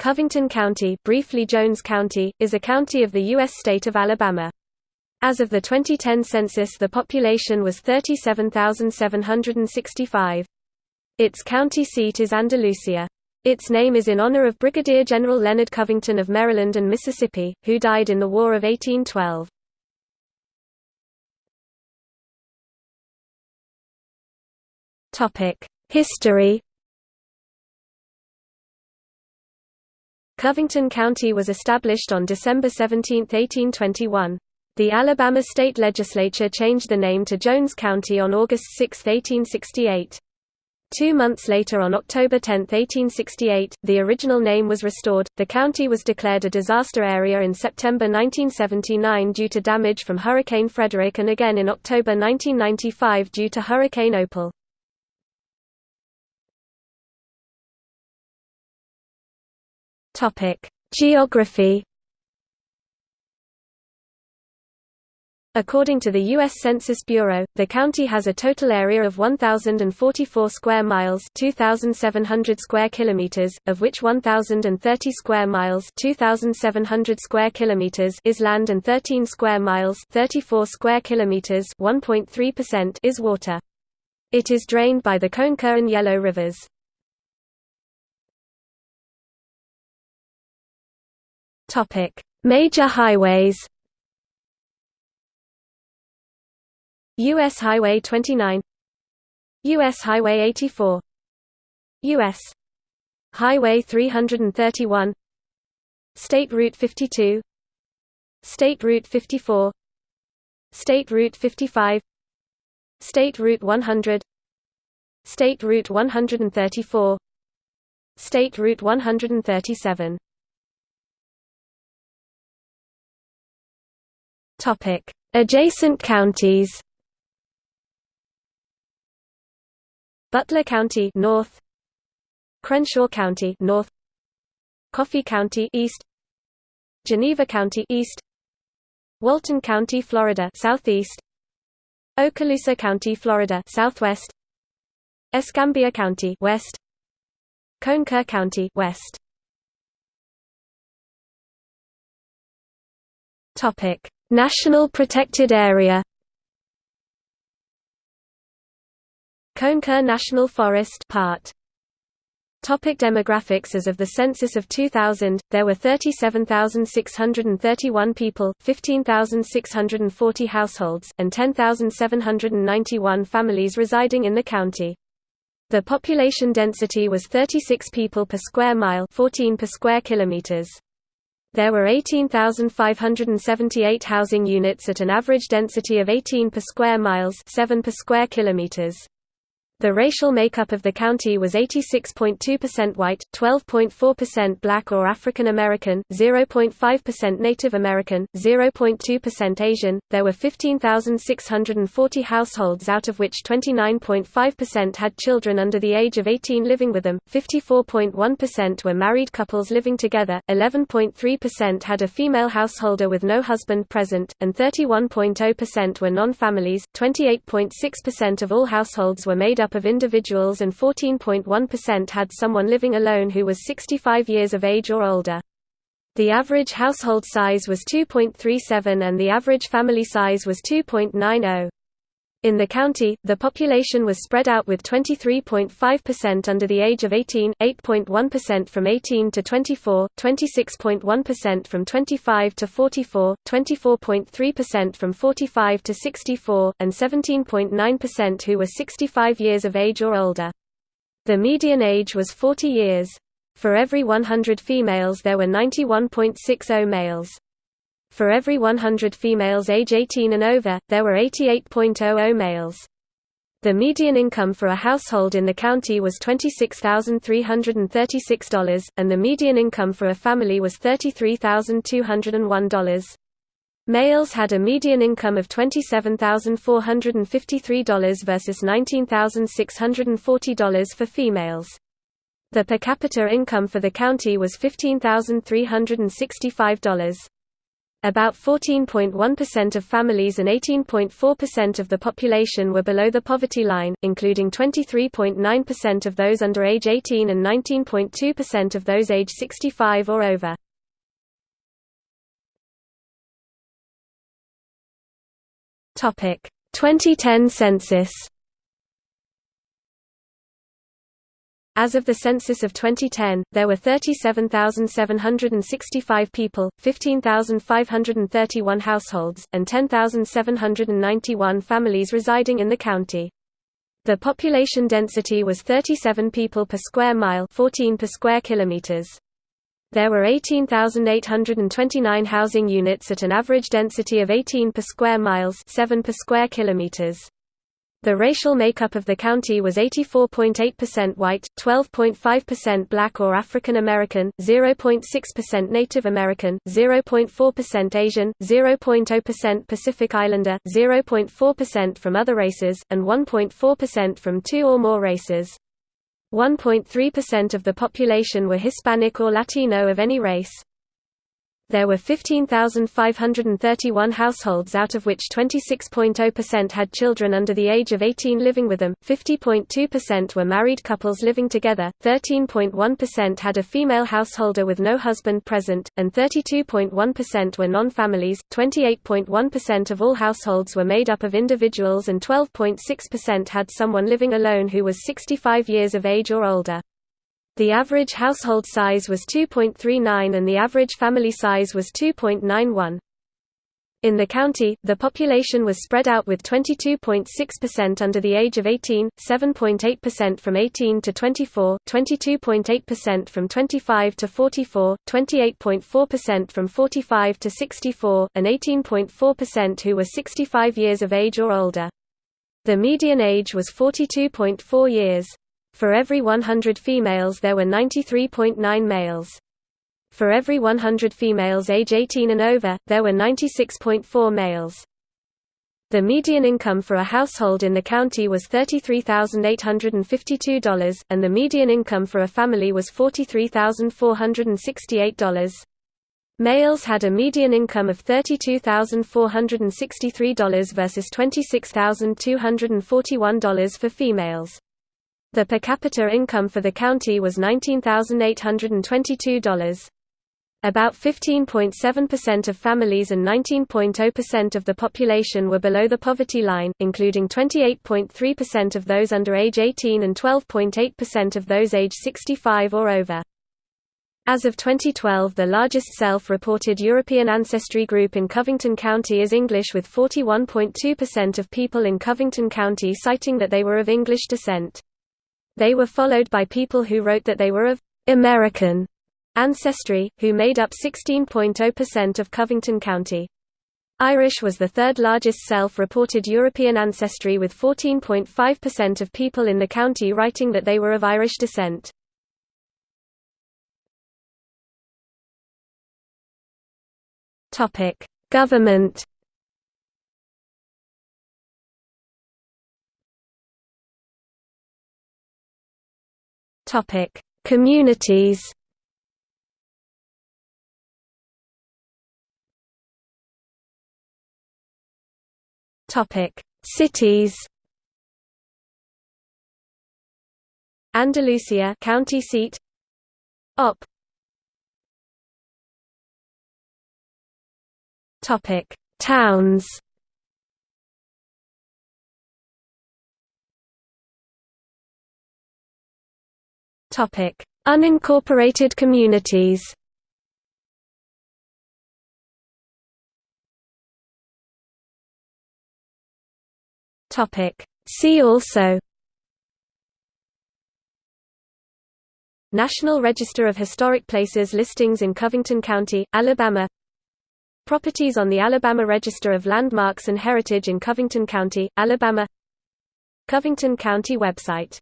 Covington County, briefly Jones County, is a county of the U.S. state of Alabama. As of the 2010 census the population was 37,765. Its county seat is Andalusia. Its name is in honor of Brigadier General Leonard Covington of Maryland and Mississippi, who died in the War of 1812. History Covington County was established on December 17, 1821. The Alabama state legislature changed the name to Jones County on August 6, 1868. Two months later on October 10, 1868, the original name was restored. The county was declared a disaster area in September 1979 due to damage from Hurricane Frederic and again in October 1995 due to Hurricane Opal. Topic: Geography. According to the U.S. Census Bureau, the county has a total area of 1,044 square miles 2,700 square kilometers, of which 1,030 square miles 2,700 square kilometers is land and 13 square miles 34 square kilometers 1.3% is water. It is drained by the Conecuh and Yellow rivers. Topic: Major highways. US Highway 29 US Highway 84 US Highway 331 State Route 52 State Route 54 State Route 55 State Route 100 State Route 134 State Route 137 Topic: Adjacent counties. Butler County north. Crenshaw County north. Coffee County east. Geneva County east. Walton County, Florida southeast. Okaloosa County, Florida southwest. Escambia County west. Conecuh County west. Topic National Protected Area Conecuh National Forest part Topic demographics As of the census of 2000, there were 37,631 people, 15,640 households, and 10,791 families residing in the county. The population density was 36 people per square mile 14 per square kilometers. There were 18,578 housing units at an average density of 18 per square miles 7 per square kilometers. The racial makeup of the county was 86.2% white, 12.4% black or African American, 0.5% Native American, 0.2% Asian. There were 15,640 households out of which 29.5% had children under the age of 18 living with them, 54.1% were married couples living together, 11.3% had a female householder with no husband present, and 31.0% were non-families. 28.6% of all households were made up of individuals and 14.1% had someone living alone who was 65 years of age or older. The average household size was 2.37 and the average family size was 2.90. In the county, the population was spread out with 23.5% under the age of 18, 8.1% from 18 to 24, 26.1% from 25 to 44, 24.3% from 45 to 64, and 17.9% who were 65 years of age or older. The median age was 40 years. For every 100 females there were 91.60 males. For every 100 females age 18 and over, there were 88.00 males. The median income for a household in the county was $26,336, and the median income for a family was $33,201. Males had a median income of $27,453 versus $19,640 for females. The per capita income for the county was $15,365. About 14.1% of families and 18.4% of the population were below the poverty line, including 23.9% of those under age 18 and 19.2% of those age 65 or over. Topic: 2010 census. As of the census of 2010, there were 37,765 people, 15,531 households, and 10,791 families residing in the county. The population density was 37 people per square mile 14 per square kilometers. There were 18,829 housing units at an average density of 18 per square miles 7 per square kilometers. The racial makeup of the county was 84.8% white, 12.5% black or African American, 0.6% Native American, 0.4% Asian, 0.0% Pacific Islander, 0.4% from other races, and 1.4% from two or more races. 1.3% of the population were Hispanic or Latino of any race. There were 15,531 households out of which 26.0% had children under the age of 18 living with them, 50.2% were married couples living together, 13.1% had a female householder with no husband present, and 32.1% were non-families, 28.1% of all households were made up of individuals and 12.6% had someone living alone who was 65 years of age or older. The average household size was 2.39 and the average family size was 2.91. In the county, the population was spread out with 22.6% under the age of 18, 7.8% from 18 to 24, 22.8% from 25 to 44, 28.4% from 45 to 64, and 18.4% who were 65 years of age or older. The median age was 42.4 years. For every 100 females there were 93.9 males. For every 100 females age 18 and over, there were 96.4 males. The median income for a household in the county was $33,852, and the median income for a family was $43,468. Males had a median income of $32,463 versus $26,241 for females. The per capita income for the county was $19,822. About 15.7% of families and 19.0% of the population were below the poverty line, including 28.3% of those under age 18 and 12.8% of those age 65 or over. As of 2012 the largest self-reported European ancestry group in Covington County is English with 41.2% of people in Covington County citing that they were of English descent. They were followed by people who wrote that they were of American ancestry, who made up 16.0% of Covington County. Irish was the third largest self-reported European ancestry with 14.5% of people in the county writing that they were of Irish descent. Government Topic: Communities. Topic: Cities. Andalusia, county seat. Opp. Topic: Towns. Topic: Unincorporated communities. Topic: See also. National Register of Historic Places listings in Covington County, Alabama. Properties on the Alabama Register of Landmarks and Heritage in Covington County, Alabama. Covington County website